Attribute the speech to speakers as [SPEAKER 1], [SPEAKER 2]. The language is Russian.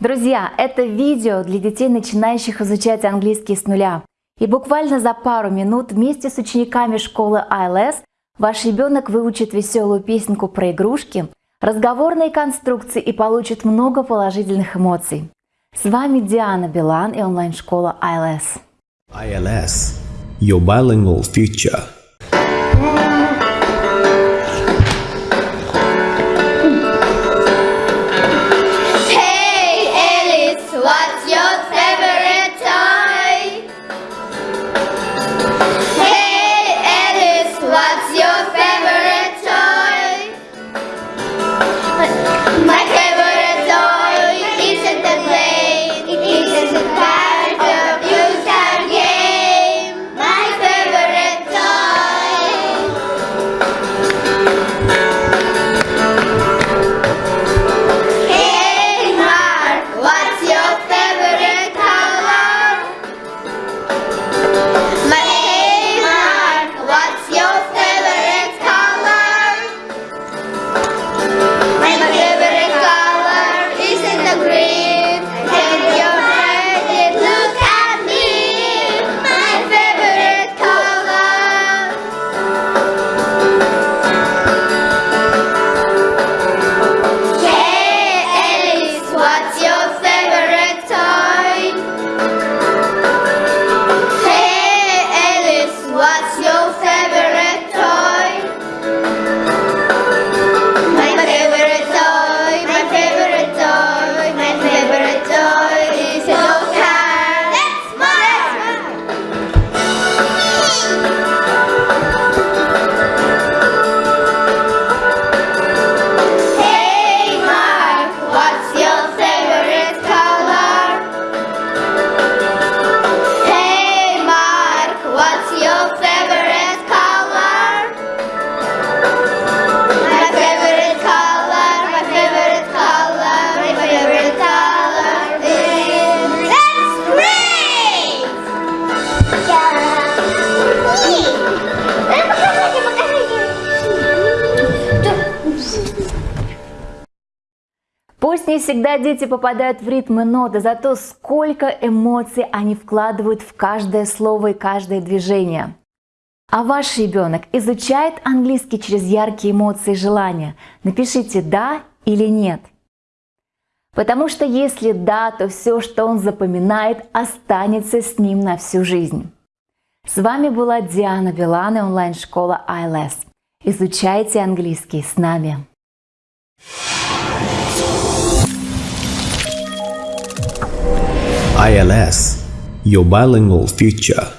[SPEAKER 1] Друзья, это видео для детей, начинающих изучать английский с нуля. И буквально за пару минут вместе с учениками школы ILS ваш ребенок выучит веселую песенку про игрушки, разговорные конструкции и получит много положительных эмоций. С вами Диана Билан и онлайн-школа ILS.
[SPEAKER 2] ILS, your bilingual future.
[SPEAKER 1] Пусть не всегда дети попадают в ритм и ноты, зато сколько эмоций они вкладывают в каждое слово и каждое движение. А ваш ребенок изучает английский через яркие эмоции и желания? Напишите «да» или «нет». Потому что если да, то все, что он запоминает, останется с ним на всю жизнь. С вами была Диана Билан и онлайн-школа ILS. Изучайте английский с нами.
[SPEAKER 2] ILS, your bilingual future.